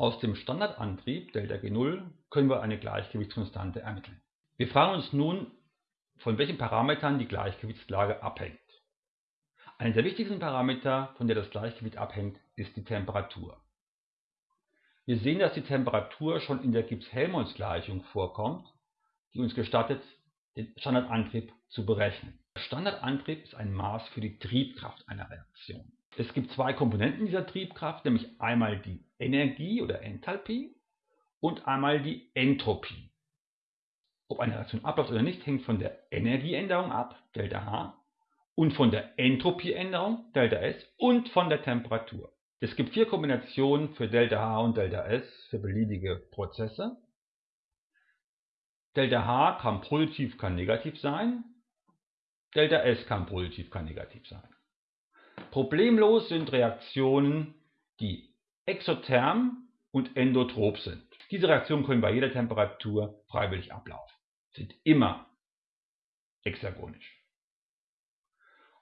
Aus dem Standardantrieb ΔG0 können wir eine Gleichgewichtskonstante ermitteln. Wir fragen uns nun, von welchen Parametern die Gleichgewichtslage abhängt. Einer der wichtigsten Parameter, von der das Gleichgewicht abhängt, ist die Temperatur. Wir sehen, dass die Temperatur schon in der Gibbs-Helmholtz-Gleichung vorkommt, die uns gestattet, den Standardantrieb zu berechnen. Der Standardantrieb ist ein Maß für die Triebkraft einer Reaktion. Es gibt zwei Komponenten dieser Triebkraft, nämlich einmal die Energie oder Enthalpie und einmal die Entropie. Ob eine Reaktion abläuft oder nicht, hängt von der Energieänderung ab, Delta H, und von der Entropieänderung, Delta S, und von der Temperatur. Es gibt vier Kombinationen für Delta H und Delta S für beliebige Prozesse. Delta H kann positiv, kann negativ sein. Delta S kann positiv, kann negativ sein. Problemlos sind Reaktionen, die exotherm und endotrop sind. Diese Reaktionen können bei jeder Temperatur freiwillig ablaufen, sind immer hexagonisch.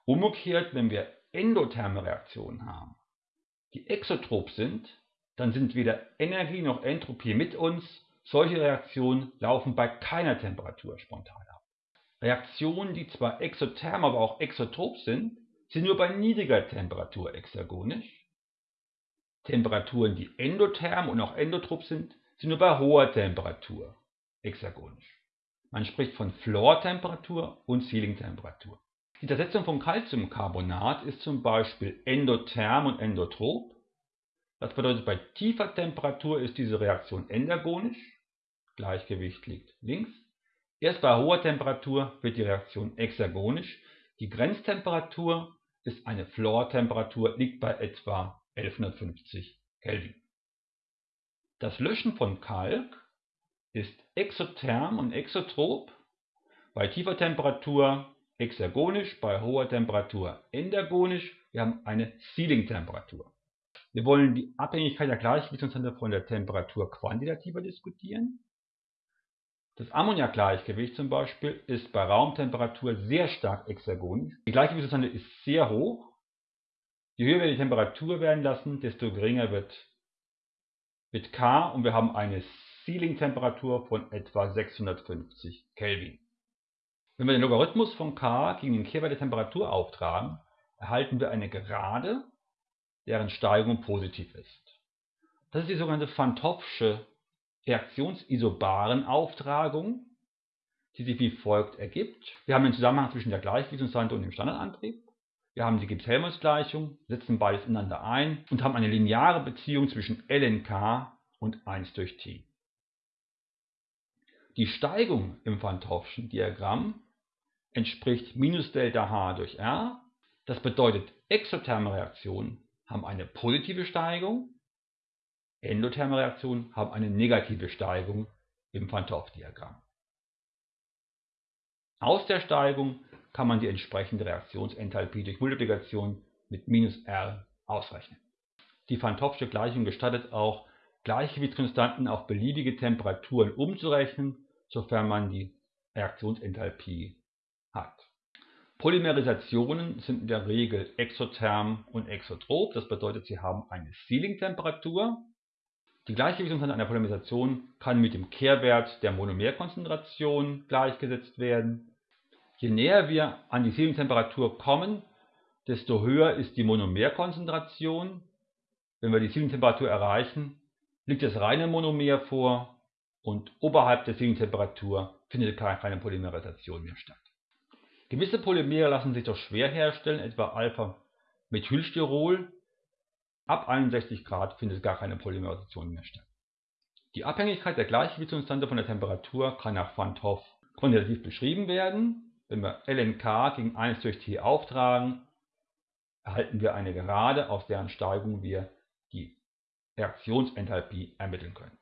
Umgekehrt, wenn wir endotherme Reaktionen haben, die exotrop sind, dann sind weder Energie noch Entropie mit uns. Solche Reaktionen laufen bei keiner Temperatur spontan ab. Reaktionen, die zwar exotherm, aber auch exotrop sind, sind nur bei niedriger Temperatur hexagonisch. Temperaturen, die endotherm und auch endotrop sind, sind nur bei hoher Temperatur hexagonisch. Man spricht von Floor-Temperatur und Ceiling-Temperatur. Die Zersetzung von Calciumcarbonat ist zum Beispiel endotherm und endotrop. Das bedeutet, bei tiefer Temperatur ist diese Reaktion endergonisch, Gleichgewicht liegt links. Erst bei hoher Temperatur wird die Reaktion hexagonisch. Die Grenztemperatur ist eine Floor-Temperatur, liegt bei etwa 1150 Kelvin. Das Löschen von Kalk ist exotherm und exotrop. Bei tiefer Temperatur hexagonisch, bei hoher Temperatur endergonisch. Wir haben eine Sealing-Temperatur. Wir wollen die Abhängigkeit der Gleichgewichtskonstante von der Temperatur quantitativer diskutieren. Das Ammoniakgleichgewicht zum Beispiel ist bei Raumtemperatur sehr stark hexagonisch. Die Gleichgewichtskonstante ist sehr hoch. Je höher wir die Temperatur werden lassen, desto geringer wird, wird K und wir haben eine Sealing-Temperatur von etwa 650 Kelvin. Wenn wir den Logarithmus von k gegen den Kehrwert der Temperatur auftragen, erhalten wir eine Gerade, deren Steigung positiv ist. Das ist die sogenannte Van 't Hoffsche Reaktionsisobaren-Auftragung, die sich wie folgt ergibt. Wir haben den Zusammenhang zwischen der Gleichgewichtskonstante und dem Standardantrieb. Wir haben die Gibbs-Helmholtz-Gleichung, setzen beides ineinander ein und haben eine lineare Beziehung zwischen ln und 1 durch t. Die Steigung im Van 't Hoffschen Diagramm entspricht minus Delta H durch R. Das bedeutet, exotherme Reaktionen haben eine positive Steigung, endotherme Reaktionen haben eine negative Steigung im Hoff-Diagramm. Aus der Steigung kann man die entsprechende Reaktionsenthalpie durch Multiplikation mit minus R ausrechnen. Die Van Gleichung gestattet auch, Gleichgewichtskonstanten auf beliebige Temperaturen umzurechnen, sofern man die Reaktionsenthalpie hat. Polymerisationen sind in der Regel exotherm und exotrop, das bedeutet, sie haben eine Sealing-Temperatur. Die Gleichgewichtskonstante einer Polymerisation kann mit dem Kehrwert der Monomerkonzentration gleichgesetzt werden. Je näher wir an die Sealing-Temperatur kommen, desto höher ist die Monomerkonzentration. Wenn wir die Sealing-Temperatur erreichen, liegt das reine Monomer vor und oberhalb der Sealing-Temperatur findet keine Polymerisation mehr statt. Gewisse Polymere lassen sich doch schwer herstellen, etwa Alpha-Methylsterol. Ab 61 Grad findet gar keine Polymerisation mehr statt. Die Abhängigkeit der Gleichgewichtskonstante von der Temperatur kann nach Van 't Hoff quantitativ beschrieben werden. Wenn wir lnk gegen 1 durch t auftragen, erhalten wir eine Gerade, aus deren Steigung wir die Reaktionsenthalpie ermitteln können